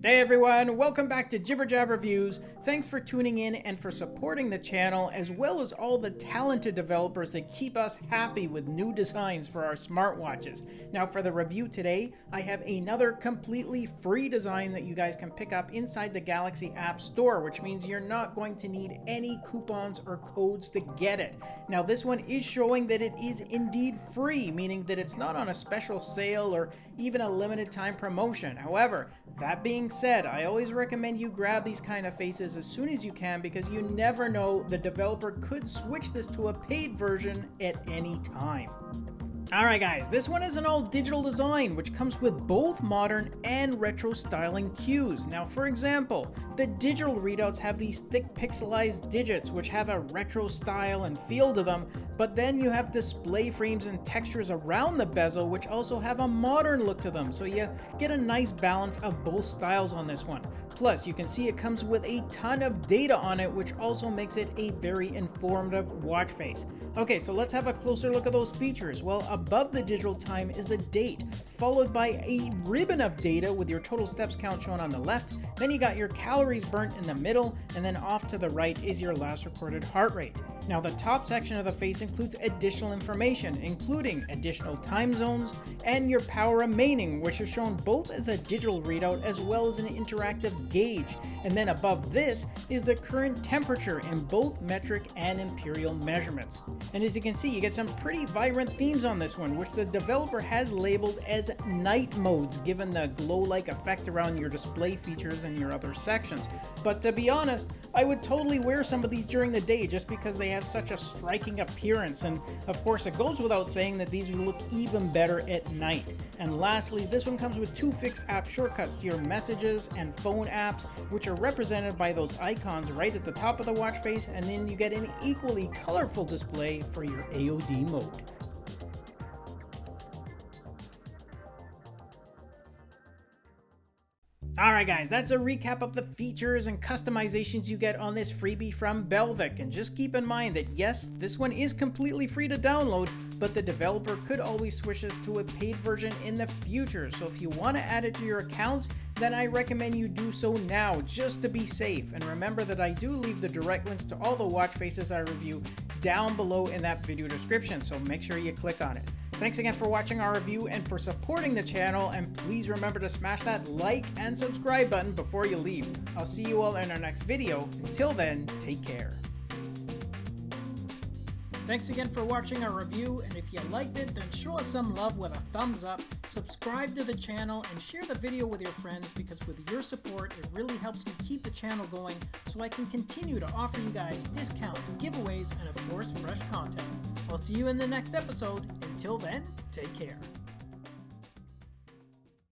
Hey everyone, welcome back to Jibber Jab Reviews. Thanks for tuning in and for supporting the channel, as well as all the talented developers that keep us happy with new designs for our smartwatches. Now for the review today, I have another completely free design that you guys can pick up inside the Galaxy App Store, which means you're not going to need any coupons or codes to get it. Now this one is showing that it is indeed free, meaning that it's not on a special sale or even a limited time promotion. However, that being said, I always recommend you grab these kind of faces as soon as you can because you never know the developer could switch this to a paid version at any time. Alright guys, this one is an all digital design which comes with both modern and retro styling cues. Now for example, the digital readouts have these thick pixelized digits which have a retro style and feel to them, but then you have display frames and textures around the bezel which also have a modern look to them, so you get a nice balance of both styles on this one. Plus, you can see it comes with a ton of data on it which also makes it a very informative watch face. Okay, so let's have a closer look at those features. Well, above the digital time is the date, followed by a ribbon of data with your total steps count shown on the left. Then you got your calories burnt in the middle, and then off to the right is your last recorded heart rate. Now the top section of the face includes additional information, including additional time zones and your power remaining, which is shown both as a digital readout as well as an interactive gauge. And then above this is the current temperature in both metric and imperial measurements. And as you can see, you get some pretty vibrant themes on this one, which the developer has labeled as night modes, given the glow-like effect around your display features and your other sections. But to be honest, I would totally wear some of these during the day just because they have have such a striking appearance, and of course it goes without saying that these will look even better at night. And lastly, this one comes with two fixed app shortcuts to your messages and phone apps, which are represented by those icons right at the top of the watch face, and then you get an equally colorful display for your AOD mode. Alright guys, that's a recap of the features and customizations you get on this freebie from Belvic, and just keep in mind that yes, this one is completely free to download, but the developer could always switch this to a paid version in the future, so if you want to add it to your accounts, then I recommend you do so now, just to be safe, and remember that I do leave the direct links to all the watch faces I review down below in that video description, so make sure you click on it. Thanks again for watching our review and for supporting the channel, and please remember to smash that like and subscribe button before you leave. I'll see you all in our next video. Until then, take care. Thanks again for watching our review, and if you liked it, then show us some love with a thumbs up, subscribe to the channel, and share the video with your friends because with your support, it really helps me keep the channel going so I can continue to offer you guys discounts, giveaways, and of course, fresh content. I'll see you in the next episode. Until then, take care.